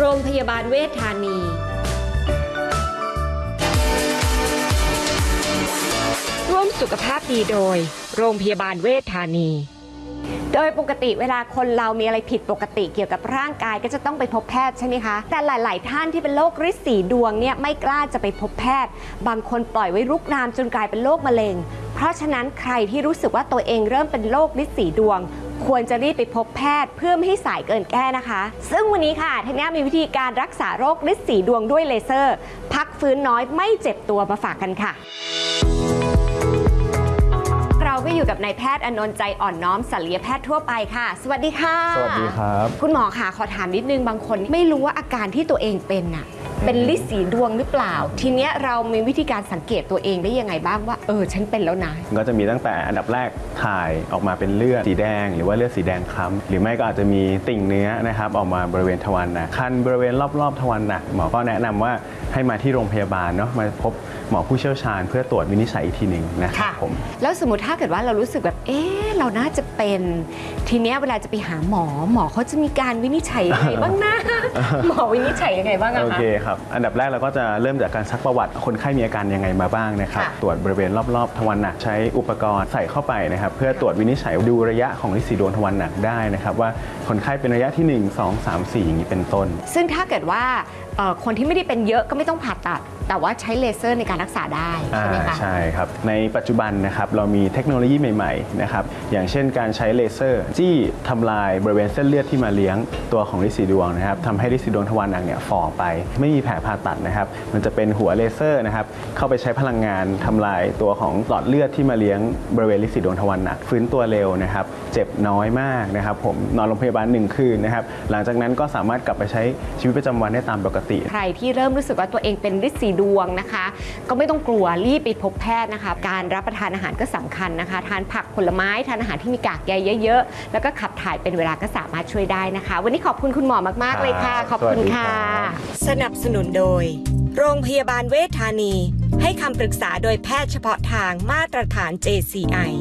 โรงพยาบาลเวชธานี ร่วมสุขภาพดีโดย โรงพยาบาลเวชธานี โดยปกติเวลาคนเรามีอะไรผิดปกติเกี่ยวกับร่างกายก็จะต้องไปพบแพทย์ใช่ไหมคะ แต่หลาย ๆ ท่านที่เป็นโรคริดสีดวงเนี่ยไม่กล้าจะไปพบแพทย์ บางคนปล่อยไว้รุกรามจนกลายเป็นโรคมะเร็ง เพราะฉะนั้นใครที่รู้สึกว่าตัวเองเริ่มเป็นโรคริดสีดวง ควรจะรีบไปพบแพทย์เพื่อไม่ให้สายเกินแก้นะคะ ซึ่งวันนี้ค่ะทัญญามีวิธีการรักษาโรคริดสีดวงด้วยเลเซอร์ พักฟื้นน้อยไม่เจ็บตัวมาฝากกันค่ะเราก็อยู่กับนายแพทย์อนนท์ใจอ่อนน้อมศัลยแพทย์ทั่วไปค่ะ สวัสดีค่ะ สวัสดีครับ คุณหมอค่ะขอถามนิดนึงบางคนไม่รู้ว่าอาการที่ตัวเองเป็นน่ะ เป็นลิสีดวงหรือเปล่า ทีเนี้ยเรามีวิธีการสังเกตตัวเองได้ยังไงบ้างว่าเออฉันเป็นแล้วนะ ก็จะมีตั้งแต่อันดับแรกถ่ายออกมาเป็นเลือดสีแดง หรือว่าเลือดสีแดงคล้ำหรือไม่ก็อาจจะมีติ่งเนื้อนะครับออกมาบริเวณทวารหนักคันบริเวณรอบๆทวารหนักหมอก็แนะนำว่า ให้มาที่โรงพยาบาลเนาะมาพบหมอผู้เชี่ยวชาญ เพื่อตรวจวินิจฉัยอีกทีหนึ่งนะครับค่ะผมแล้วสมมติถ้าเกิดว่าเรารู้สึกแบบเอ๊ะเราน่าจะเป็นทีเนี้ยเวลาจะไปหาหมอหมอเขาจะมีการวินิจฉัยยังไงบ้างนะ หมอวินิจฉัยยังไงบ้างอะโอคะ เคครับ อันดับแรกเราก็จะเริ่มจากการซักประวัติ คนไข้มีอาการยังไงมาบ้างนะครับ ค่ะตรวจบริเวณรอบๆทวารหนักใช้อุปกรณ์ใส่เข้าไปนะครับ เพื่อตรวจวินิจฉัยดูระยะของลิสีดวงทวารหนักได้นะครับว่าคนไข้เป็นระยะที่ 1 2 3 4อย่างนี้เป็นต้น ซึ่งถ้าเกิดว่าเอ่อคนที่ไม่ได้เป็นเยอะก็ไม่ต้องผ่าตัด แต่ว่าใช้เลเซอร์ในการรักษาได้ใช่ไหมคะอ่าใช่ครับ ในปัจจุบันนะครับเรามีเทคโนโลยีใหม่ๆนะครับอย่างเช่นการใช้เลเซอร์จี้ทำลายบริเวณเส้นเลือดที่มาเลี้ยงตัวของลิสีดวงนะครับทำให้ลิสีดวงทวารหนักเนี่ยฝ่อไป ไม่มีแผลผ่าตัดนะครับ มันจะเป็นหัวเลเซอร์นะครับเข้าไปใช้พลังงานทำลายตัวของหลอดเลือดที่มาเลี้ยงบริเวณลิสีดวงทวารหนักฟื้นตัวเร็วนะครับเจ็บน้อยมากนะครับผมนอนโรงพยาบาลหนึ่งคืนนะครับหลังจากนั้นก็สามารถกลับไปใช้ชีวิตประจำวันได้ตามปกติ ใครที่เริ่มรู้สึกว่าตัวเองเป็นฤทธิ์สีดวงนะคะ ก็ไม่ต้องกลัวรีบไปพบแพทย์นะคะ การรับประทานอาหารก็สำคัญนะคะ ทานผักผลไม้ทานอาหารที่มีกากใยเยอะๆ แล้วก็ขับถ่ายเป็นเวลาก็สามารถช่วยได้นะคะ วันนี้ขอบคุณคุณหมอมากๆเลยค่ะครับขอบคุณสวัสดีค่ะครับสนับสนุนโดย โรงพยาบาลเวชธานี ให้คำปรึกษาโดยแพทย์เฉพาะทางมาตรฐาน JCI